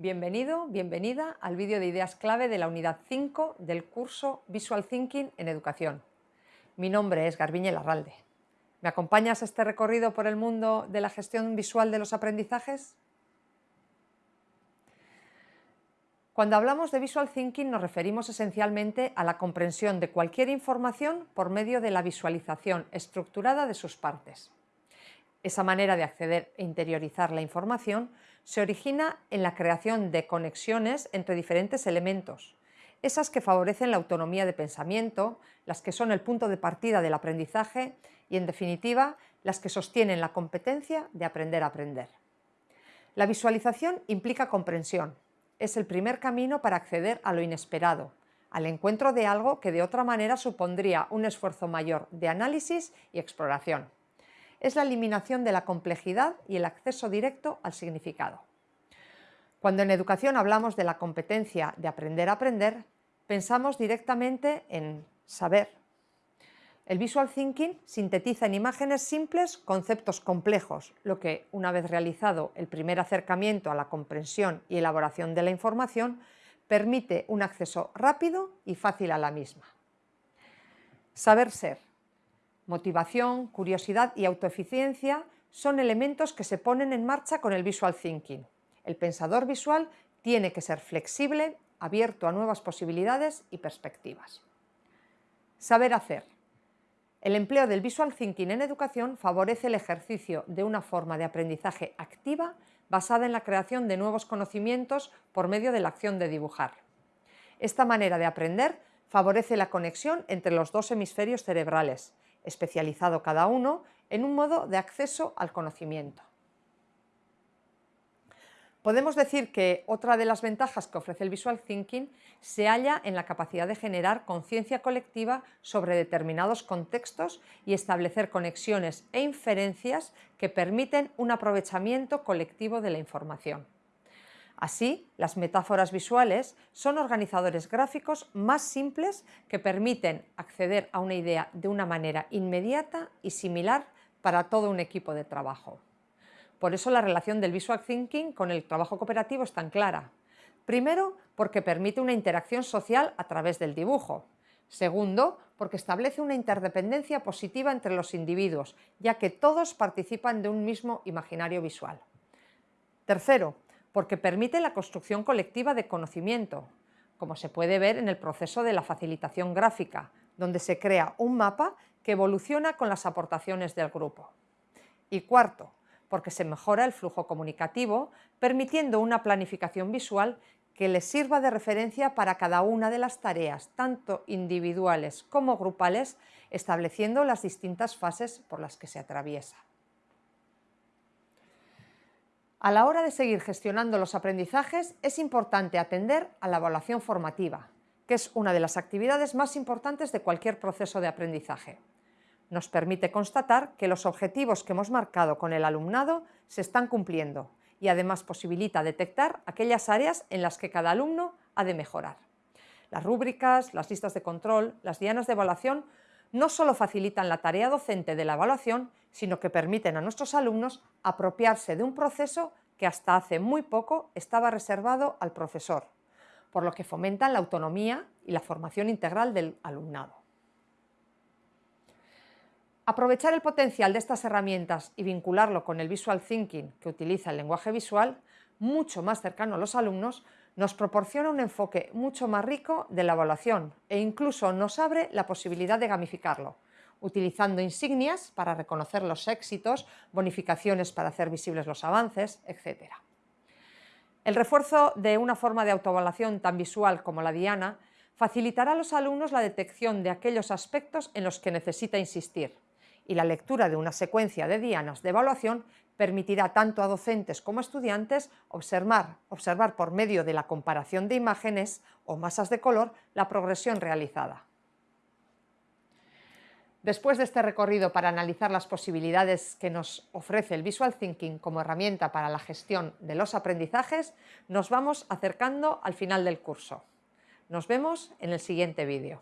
Bienvenido, bienvenida al vídeo de ideas clave de la unidad 5 del curso Visual Thinking en Educación. Mi nombre es Garbiñe Larralde. ¿Me acompañas a este recorrido por el mundo de la gestión visual de los aprendizajes? Cuando hablamos de Visual Thinking nos referimos esencialmente a la comprensión de cualquier información por medio de la visualización estructurada de sus partes. Esa manera de acceder e interiorizar la información se origina en la creación de conexiones entre diferentes elementos, esas que favorecen la autonomía de pensamiento, las que son el punto de partida del aprendizaje y, en definitiva, las que sostienen la competencia de aprender a aprender. La visualización implica comprensión, es el primer camino para acceder a lo inesperado, al encuentro de algo que de otra manera supondría un esfuerzo mayor de análisis y exploración. Es la eliminación de la complejidad y el acceso directo al significado. Cuando en educación hablamos de la competencia de aprender a aprender, pensamos directamente en saber. El visual thinking sintetiza en imágenes simples conceptos complejos, lo que, una vez realizado el primer acercamiento a la comprensión y elaboración de la información, permite un acceso rápido y fácil a la misma. Saber ser. Motivación, curiosidad y autoeficiencia son elementos que se ponen en marcha con el visual thinking. El pensador visual tiene que ser flexible, abierto a nuevas posibilidades y perspectivas. Saber hacer. El empleo del Visual Thinking en educación favorece el ejercicio de una forma de aprendizaje activa basada en la creación de nuevos conocimientos por medio de la acción de dibujar. Esta manera de aprender favorece la conexión entre los dos hemisferios cerebrales, especializado cada uno en un modo de acceso al conocimiento. Podemos decir que otra de las ventajas que ofrece el Visual Thinking se halla en la capacidad de generar conciencia colectiva sobre determinados contextos y establecer conexiones e inferencias que permiten un aprovechamiento colectivo de la información. Así, las metáforas visuales son organizadores gráficos más simples que permiten acceder a una idea de una manera inmediata y similar para todo un equipo de trabajo. Por eso la relación del Visual Thinking con el trabajo cooperativo es tan clara. Primero, porque permite una interacción social a través del dibujo. Segundo, porque establece una interdependencia positiva entre los individuos, ya que todos participan de un mismo imaginario visual. Tercero, porque permite la construcción colectiva de conocimiento, como se puede ver en el proceso de la facilitación gráfica, donde se crea un mapa que evoluciona con las aportaciones del grupo. Y cuarto, porque se mejora el flujo comunicativo, permitiendo una planificación visual que les sirva de referencia para cada una de las tareas, tanto individuales como grupales, estableciendo las distintas fases por las que se atraviesa. A la hora de seguir gestionando los aprendizajes es importante atender a la evaluación formativa, que es una de las actividades más importantes de cualquier proceso de aprendizaje nos permite constatar que los objetivos que hemos marcado con el alumnado se están cumpliendo y además posibilita detectar aquellas áreas en las que cada alumno ha de mejorar. Las rúbricas, las listas de control, las dianas de evaluación no solo facilitan la tarea docente de la evaluación, sino que permiten a nuestros alumnos apropiarse de un proceso que hasta hace muy poco estaba reservado al profesor, por lo que fomentan la autonomía y la formación integral del alumnado. Aprovechar el potencial de estas herramientas y vincularlo con el visual thinking que utiliza el lenguaje visual, mucho más cercano a los alumnos, nos proporciona un enfoque mucho más rico de la evaluación e incluso nos abre la posibilidad de gamificarlo, utilizando insignias para reconocer los éxitos, bonificaciones para hacer visibles los avances, etc. El refuerzo de una forma de autoevaluación tan visual como la diana facilitará a los alumnos la detección de aquellos aspectos en los que necesita insistir, y la lectura de una secuencia de dianas de evaluación permitirá tanto a docentes como a estudiantes observar, observar por medio de la comparación de imágenes o masas de color la progresión realizada. Después de este recorrido para analizar las posibilidades que nos ofrece el Visual Thinking como herramienta para la gestión de los aprendizajes, nos vamos acercando al final del curso. Nos vemos en el siguiente vídeo.